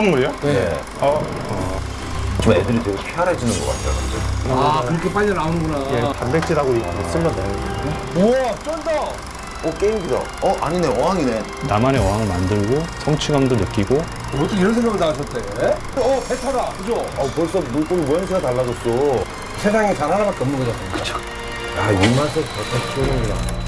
선물이요? 네. 예. 어, 좀 애들이 되게 쾌활해지는 것 같아요. 갑자기. 아 그렇게 빨리 나오는구나. 예, 단백질하고 이거 쓰면 돼요. 우와 쫀다! 어, 게임기다. 어, 아니네. 어항이네. 나만의 어항을 만들고 성취감도 느끼고 어떻게 이런 생각을 다 하셨대? 어 배타다 그죠? 어, 벌써 물고기 모양새가 달라졌어. 세상에 단 하나밖에 없는 거잖아. 그쵸. 야, 이 맛에 버터 키우는구나.